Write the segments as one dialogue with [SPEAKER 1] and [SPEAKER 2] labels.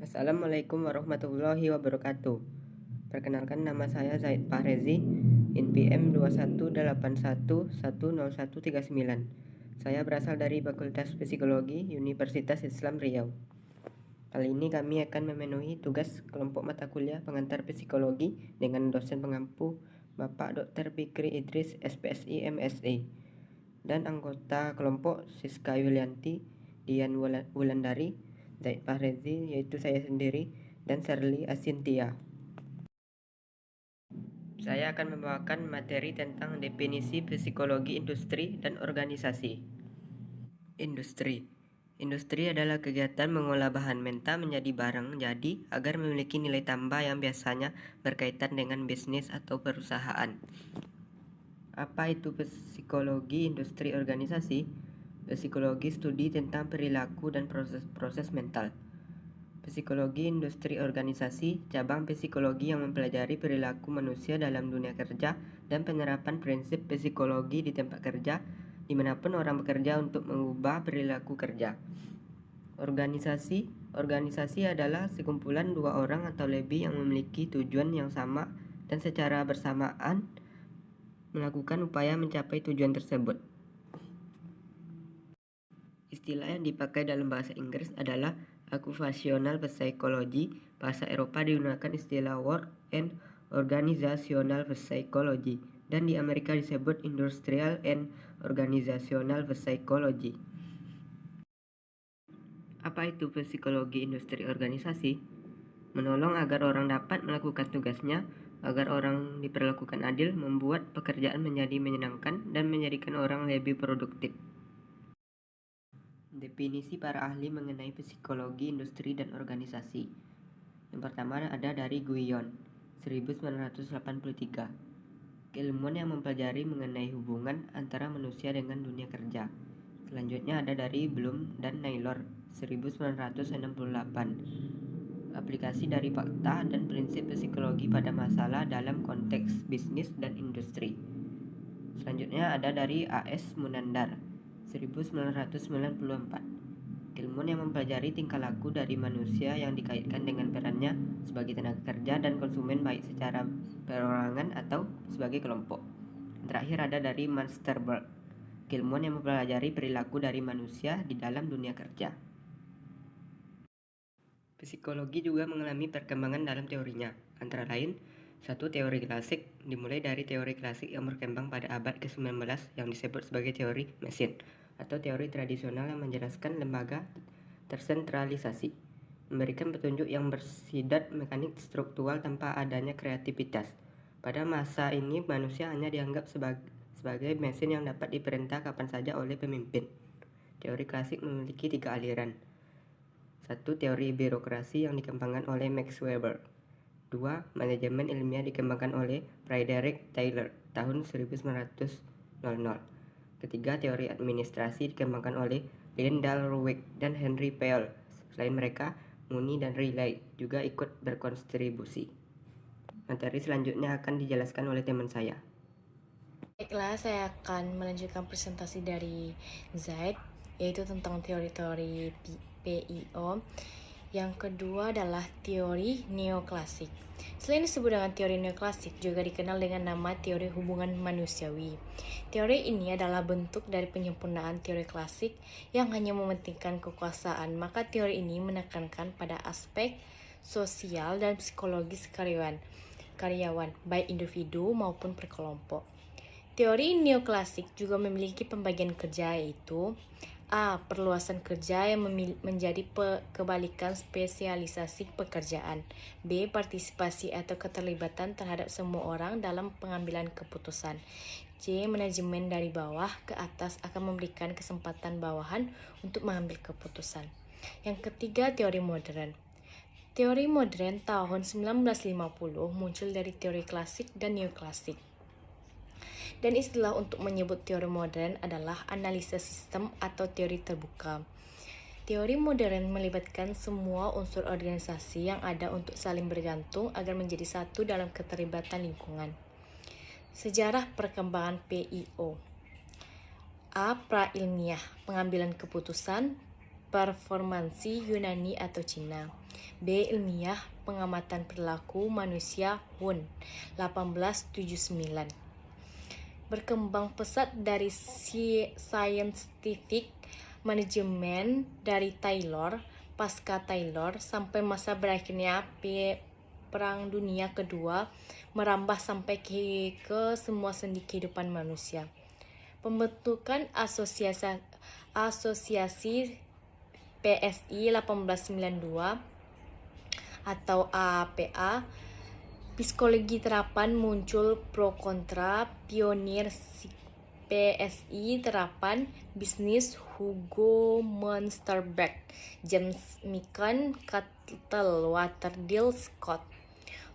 [SPEAKER 1] Assalamualaikum warahmatullahi wabarakatuh. Perkenalkan nama saya Zaid Fahrezi, NPM 2181101139. Saya berasal dari Fakultas Psikologi Universitas Islam Riau. Kali ini kami akan memenuhi tugas kelompok mata kuliah pengantar psikologi dengan dosen pengampu Bapak Dr. Fikri Idris SPSI MSI dan anggota kelompok Siska Yulianti Dian Wulandari Zaid Fahrezi yaitu saya sendiri dan Serli Asintia. Saya akan membawakan materi tentang definisi psikologi industri dan organisasi. Industri Industri adalah kegiatan mengolah bahan mentah menjadi barang jadi agar memiliki nilai tambah yang biasanya berkaitan dengan bisnis atau perusahaan. Apa itu psikologi industri organisasi? Psikologi studi tentang perilaku dan proses-proses mental. Psikologi industri organisasi, cabang psikologi yang mempelajari perilaku manusia dalam dunia kerja dan penerapan prinsip psikologi di tempat kerja di mana pun orang bekerja untuk mengubah perilaku kerja. Organisasi Organisasi adalah sekumpulan dua orang atau lebih yang memiliki tujuan yang sama dan secara bersamaan melakukan upaya mencapai tujuan tersebut. Istilah yang dipakai dalam bahasa Inggris adalah occupational psychology. Bahasa Eropa digunakan istilah work and organizational psychology dan di Amerika disebut industrial and organizational psychology. Apa itu psikologi industri organisasi? Menolong agar orang dapat melakukan tugasnya, agar orang diperlakukan adil, membuat pekerjaan menjadi menyenangkan, dan menjadikan orang lebih produktif. Definisi para ahli mengenai psikologi industri dan organisasi. Yang pertama ada dari Guyon, 1983. Keilmuan yang mempelajari mengenai hubungan antara manusia dengan dunia kerja. Selanjutnya ada dari Bloom dan Naylor, 1968. Aplikasi dari fakta dan prinsip psikologi pada masalah dalam konteks bisnis dan industri. Selanjutnya ada dari A.S. Munandar, 1994 ilmuwan yang mempelajari tingkah laku dari manusia yang dikaitkan dengan perannya sebagai tenaga kerja dan konsumen baik secara perorangan atau sebagai kelompok. Terakhir ada dari Munsterberg, ilmuwan yang mempelajari perilaku dari manusia di dalam dunia kerja. Psikologi juga mengalami perkembangan dalam teorinya, antara lain satu teori klasik dimulai dari teori klasik yang berkembang pada abad ke-19 yang disebut sebagai teori mesin atau teori tradisional yang menjelaskan lembaga tersentralisasi, memberikan petunjuk yang bersidat mekanik struktural tanpa adanya kreativitas. Pada masa ini manusia hanya dianggap sebagai, sebagai mesin yang dapat diperintah kapan saja oleh pemimpin. Teori klasik memiliki tiga aliran. Satu, teori birokrasi yang dikembangkan oleh Max Weber. Dua, manajemen ilmiah dikembangkan oleh Frederick Taylor tahun 1900. Ketiga, teori administrasi dikembangkan oleh Lyndall Roweck dan Henry Pell. Selain mereka, Mooney dan Riley juga ikut berkontribusi. Materi selanjutnya akan dijelaskan oleh teman saya.
[SPEAKER 2] Baiklah, saya akan melanjutkan presentasi dari Zaid, yaitu tentang teori-teori PIO. Yang kedua adalah teori neoklasik. Selain disebut dengan teori neoklasik, juga dikenal dengan nama teori hubungan manusiawi. Teori ini adalah bentuk dari penyempurnaan teori klasik yang hanya mementingkan kekuasaan, maka teori ini menekankan pada aspek sosial dan psikologis karyawan, karyawan baik individu maupun perkelompok. Teori neoklasik juga memiliki pembagian kerja yaitu A. Perluasan kerja yang menjadi kebalikan spesialisasi pekerjaan. B. Partisipasi atau keterlibatan terhadap semua orang dalam pengambilan keputusan. C. Manajemen dari bawah ke atas akan memberikan kesempatan bawahan untuk mengambil keputusan. Yang ketiga, teori modern. Teori modern tahun 1950 muncul dari teori klasik dan neoklasik dan istilah untuk menyebut teori modern adalah analisis sistem atau teori terbuka. Teori modern melibatkan semua unsur organisasi yang ada untuk saling bergantung agar menjadi satu dalam keterlibatan lingkungan. Sejarah perkembangan PIO A. Pra ilmiah, pengambilan keputusan performansi Yunani atau Cina. B. Ilmiah pengamatan perilaku manusia Wun 1879. Berkembang pesat dari scientific management dari Taylor pasca Taylor sampai masa berakhirnya Perang Dunia Kedua merambah sampai ke, ke semua sendi kehidupan manusia. Pembentukan asosiasi asosiasi PSI 1892 atau APA Psikologi terapan muncul pro kontra pionir PSI terapan bisnis Hugo Munsterberg, James Mikan, Cuttle, Waterdale Scott.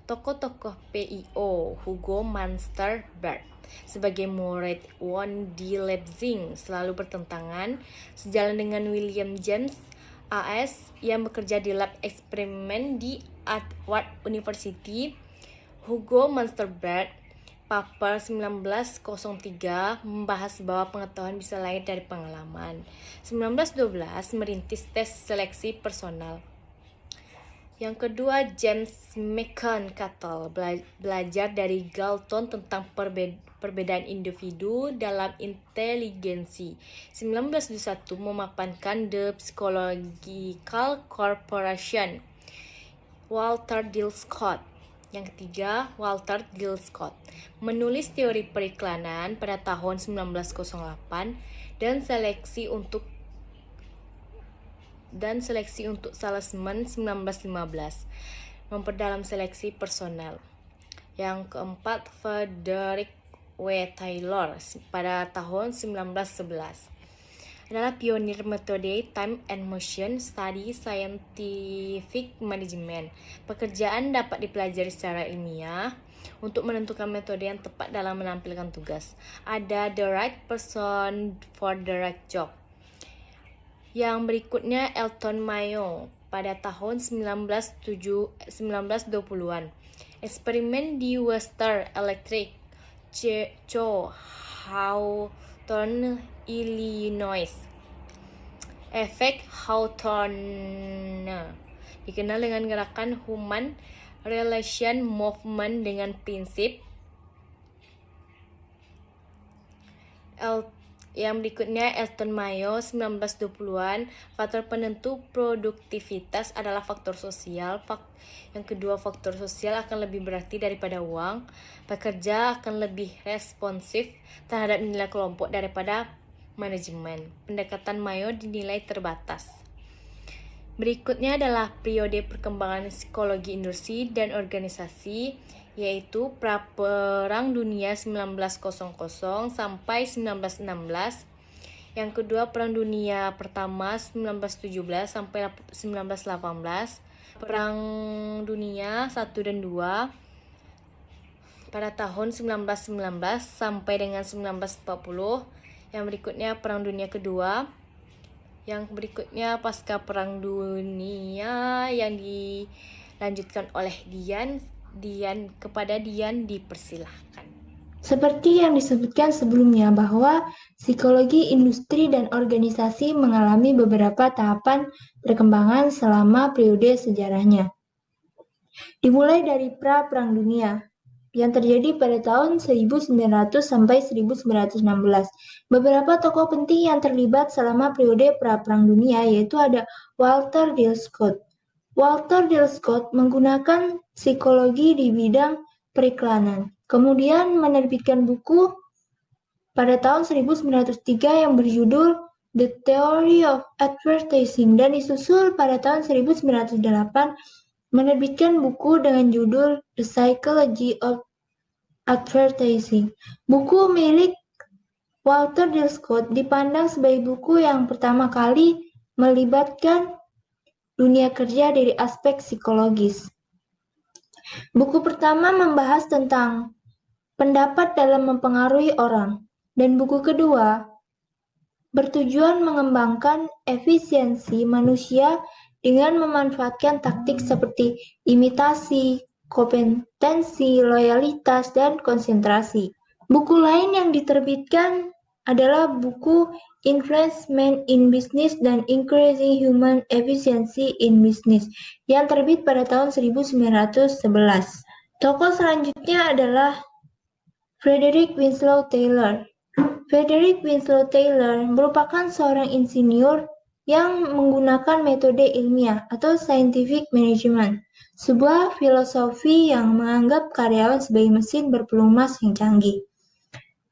[SPEAKER 2] Tokoh-tokoh PIO Hugo Munsterberg sebagai murid Won di Leipzig selalu bertentangan sejalan dengan William James AS yang bekerja di lab eksperimen di Harvard University. Hugo Munsterberg paper 1903 membahas bahwa pengetahuan bisa lahir dari pengalaman. 1912 merintis tes seleksi personal. Yang kedua, James McConnell belajar dari Galton tentang perbedaan individu dalam inteligensi. 1921 memapankan The Psychological Corporation. Walter Dill Scott. Yang ketiga, Walter Dill Scott menulis teori periklanan pada tahun 1908 dan seleksi untuk dan seleksi untuk salesman 1915, memperdalam seleksi personel. Yang keempat, Frederick W. Taylor pada tahun 1911 adalah pionir metode time and motion study scientific management. Pekerjaan dapat dipelajari secara ilmiah untuk menentukan metode yang tepat dalam menampilkan tugas. Ada the right person for the right job. Yang berikutnya Elton Mayo pada tahun 1920-an. Eksperimen di Western Electric, Cho Hawthorne, Illinois. Efek Hawthorne dikenal dengan gerakan Human Relation Movement dengan prinsip Yang berikutnya Elton Mayo 1920-an faktor penentu produktivitas adalah faktor sosial. Yang kedua faktor sosial akan lebih berarti daripada uang. Pekerja akan lebih responsif terhadap nilai kelompok daripada manajemen. Pendekatan Mayo dinilai terbatas. Berikutnya adalah periode perkembangan psikologi industri dan organisasi yaitu Perang Dunia 1900 sampai 1916. Yang kedua Perang Dunia Pertama 1917 sampai 1918. Perang Dunia 1 dan 2 pada tahun 1919 sampai dengan 1940. Yang berikutnya Perang Dunia Kedua. Yang berikutnya pasca Perang Dunia yang dilanjutkan oleh Dian Dian kepada Dian dipersilahkan.
[SPEAKER 3] Seperti yang disebutkan sebelumnya bahwa psikologi industri dan organisasi mengalami beberapa tahapan perkembangan selama periode sejarahnya. Dimulai dari pra Perang Dunia yang terjadi pada tahun 1900 sampai 1916. Beberapa tokoh penting yang terlibat selama periode pra Perang Dunia yaitu ada Walter D. Scott, Walter Dill Scott menggunakan psikologi di bidang periklanan, kemudian menerbitkan buku pada tahun 1903 yang berjudul The Theory of Advertising dan disusul pada tahun 1908 menerbitkan buku dengan judul The Psychology of Advertising. Buku milik Walter Dill Scott dipandang sebagai buku yang pertama kali melibatkan dunia kerja dari aspek psikologis. Buku pertama membahas tentang pendapat dalam mempengaruhi orang, dan buku kedua bertujuan mengembangkan efisiensi manusia dengan memanfaatkan taktik seperti imitasi, kompetensi, loyalitas, dan konsentrasi. Buku lain yang diterbitkan adalah buku Investment in Business dan Increasing Human Efficiency in Business yang terbit pada tahun 1911. Tokoh selanjutnya adalah Frederick Winslow Taylor. Frederick Winslow Taylor merupakan seorang insinyur yang menggunakan metode ilmiah atau scientific management, sebuah filosofi yang menganggap karyawan sebagai mesin berpelumas yang canggih.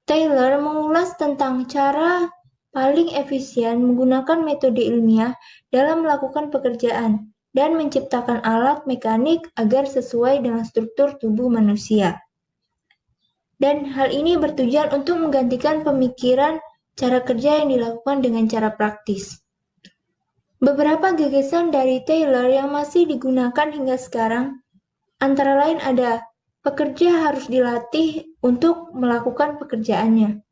[SPEAKER 3] Taylor mengulas tentang cara paling efisien menggunakan metode ilmiah dalam melakukan pekerjaan dan menciptakan alat mekanik agar sesuai dengan struktur tubuh manusia. Dan hal ini bertujuan untuk menggantikan pemikiran cara kerja yang dilakukan dengan cara praktis. Beberapa gagasan dari Taylor yang masih digunakan hingga sekarang antara lain ada pekerja harus dilatih untuk melakukan pekerjaannya.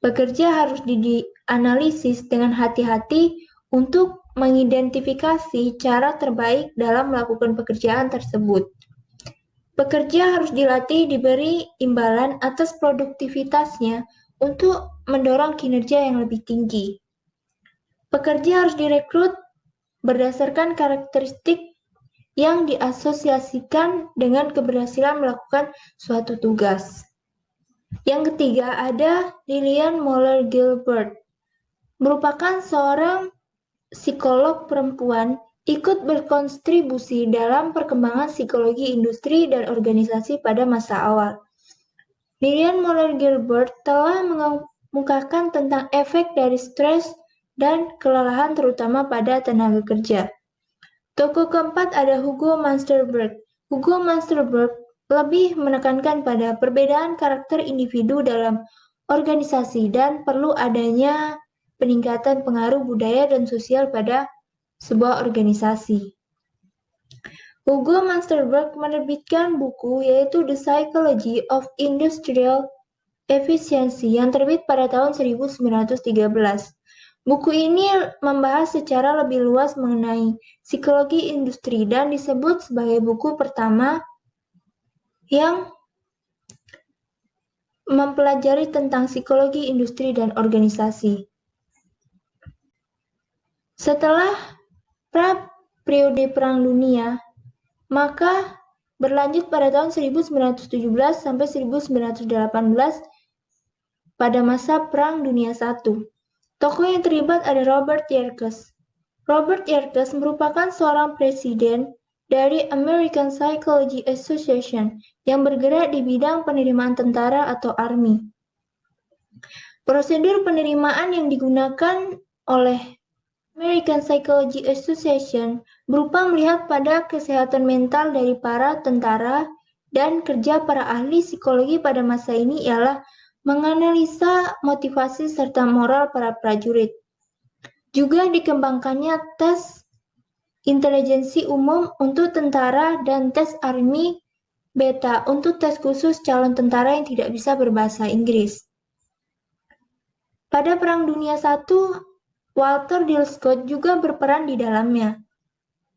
[SPEAKER 3] Pekerja harus dianalisis dengan hati-hati untuk mengidentifikasi cara terbaik dalam melakukan pekerjaan tersebut. Pekerja harus dilatih diberi imbalan atas produktivitasnya untuk mendorong kinerja yang lebih tinggi. Pekerja harus direkrut berdasarkan karakteristik yang diasosiasikan dengan keberhasilan melakukan suatu tugas. Yang ketiga ada Lillian Moller Gilbert, merupakan seorang psikolog perempuan ikut berkontribusi dalam perkembangan psikologi industri dan organisasi pada masa awal. Lillian Moller Gilbert telah mengemukakan tentang efek dari stres dan kelelahan terutama pada tenaga kerja. Tokoh keempat ada Hugo Mansterberg. Hugo Mansterberg lebih menekankan pada perbedaan karakter individu dalam organisasi dan perlu adanya peningkatan pengaruh budaya dan sosial pada sebuah organisasi. Hugo Mansterberg menerbitkan buku yaitu The Psychology of Industrial Efficiency yang terbit pada tahun 1913. Buku ini membahas secara lebih luas mengenai psikologi industri dan disebut sebagai buku pertama yang mempelajari tentang psikologi industri dan organisasi. Setelah pra periode Perang Dunia, maka berlanjut pada tahun 1917 sampai 1918 pada masa Perang Dunia I. Tokoh yang terlibat ada Robert Yerkes. Robert Yerkes merupakan seorang presiden dari American Psychology Association yang bergerak di bidang penerimaan tentara atau Army. Prosedur penerimaan yang digunakan oleh American Psychology Association berupa melihat pada kesehatan mental dari para tentara dan kerja para ahli psikologi pada masa ini ialah menganalisa motivasi serta moral para prajurit. Juga dikembangkannya tes intelijensi umum untuk tentara dan tes Army Beta untuk tes khusus calon tentara yang tidak bisa berbahasa Inggris. Pada Perang Dunia I, Walter Dill Scott juga berperan di dalamnya.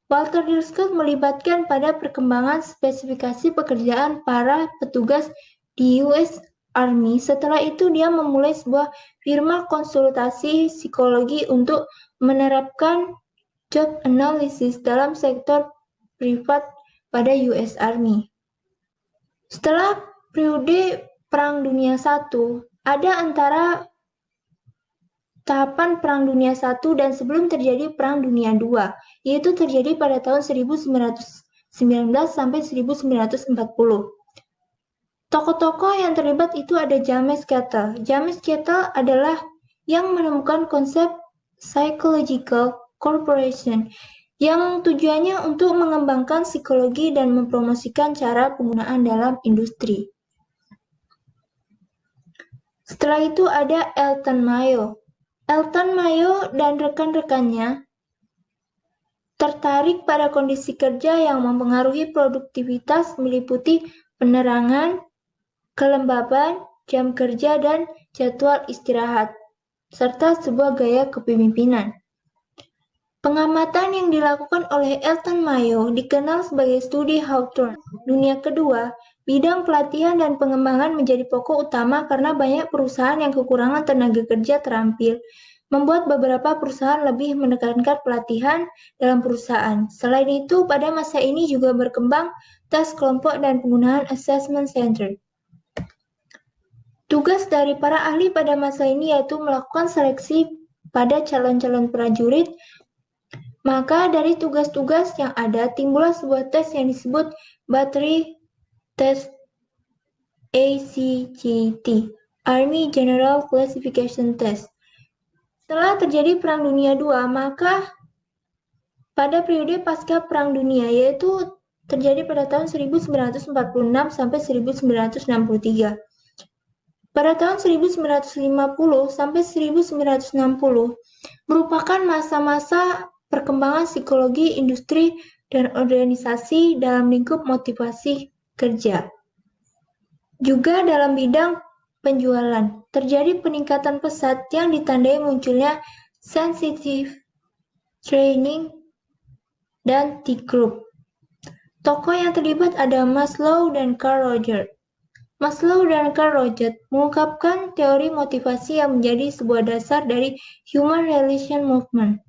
[SPEAKER 3] Walter Dill Scott melibatkan pada perkembangan spesifikasi pekerjaan para petugas di US Army. Setelah itu dia memulai sebuah firma konsultasi psikologi untuk menerapkan job analysis dalam sektor privat pada US Army. Setelah periode Perang Dunia I, ada antara tahapan Perang Dunia I dan sebelum terjadi Perang Dunia II, yaitu terjadi pada tahun 1919 sampai 1940. Tokoh-tokoh yang terlibat itu ada James Kettle. James Kettle adalah yang menemukan konsep psychological Corporation yang tujuannya untuk mengembangkan psikologi dan mempromosikan cara penggunaan dalam industri. Setelah itu ada Elton Mayo. Elton Mayo dan rekan-rekannya tertarik pada kondisi kerja yang mempengaruhi produktivitas meliputi penerangan, kelembaban, jam kerja, dan jadwal istirahat, serta sebuah gaya kepemimpinan. Pengamatan yang dilakukan oleh Elton Mayo dikenal sebagai studi Hawthorne. Dunia kedua Bidang pelatihan dan pengembangan menjadi pokok utama karena banyak perusahaan yang kekurangan tenaga kerja terampil, membuat beberapa perusahaan lebih menekankan pelatihan dalam perusahaan. Selain itu, pada masa ini juga berkembang tes kelompok dan penggunaan assessment center. Tugas dari para ahli pada masa ini yaitu melakukan seleksi pada calon-calon prajurit. Maka dari tugas-tugas yang ada, timbullah sebuah tes yang disebut Battery Test ACGT, Army General Classification Test. Setelah terjadi Perang Dunia II, maka pada periode pasca Perang Dunia, yaitu terjadi pada tahun 1946 sampai 1963. Pada tahun 1950 sampai 1960 merupakan masa-masa perkembangan psikologi industri dan organisasi dalam lingkup motivasi kerja. Juga dalam bidang penjualan, terjadi peningkatan pesat yang ditandai munculnya sensitive training dan T-group. Tokoh yang terlibat ada Maslow dan Carl Rogers. Maslow dan Carl Rogers mengungkapkan teori motivasi yang menjadi sebuah dasar dari Human Relation Movement.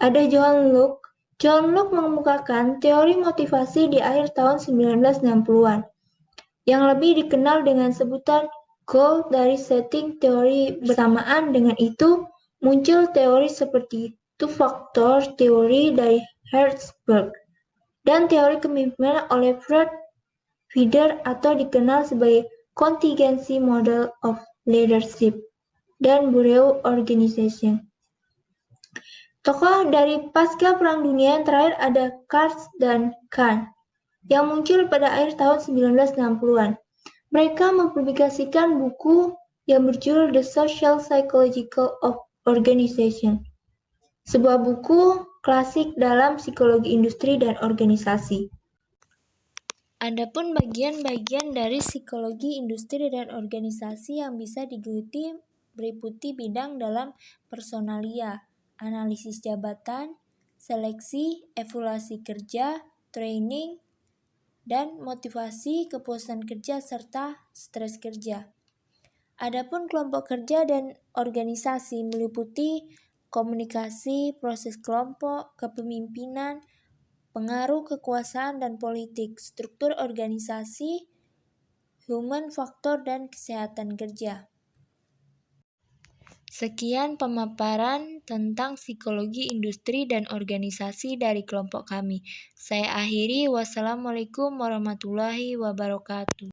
[SPEAKER 3] Ada John Locke. John Locke mengemukakan teori motivasi di akhir tahun 1960-an yang lebih dikenal dengan sebutan goal dari setting teori bersamaan dengan itu muncul teori seperti two-factor teori dari Herzberg dan teori kepemimpinan oleh Fred Feeder atau dikenal sebagai contingency model of leadership dan Bureau Organization. Tokoh dari pasca Perang Dunia yang terakhir ada Kars dan Kahn yang muncul pada akhir tahun 1960-an. Mereka mempublikasikan buku yang berjudul The Social Psychological of Organization, sebuah buku klasik dalam psikologi industri dan organisasi. Adapun bagian-bagian dari psikologi industri dan organisasi yang bisa digeluti meliputi bidang dalam personalia, analisis jabatan, seleksi, evaluasi kerja, training, dan motivasi kepuasan kerja serta stres kerja. Adapun kelompok kerja dan organisasi meliputi komunikasi, proses kelompok, kepemimpinan, pengaruh kekuasaan dan politik, struktur organisasi, human faktor dan kesehatan kerja. Sekian pemaparan tentang psikologi industri dan organisasi dari kelompok kami. Saya akhiri, wassalamualaikum warahmatullahi wabarakatuh.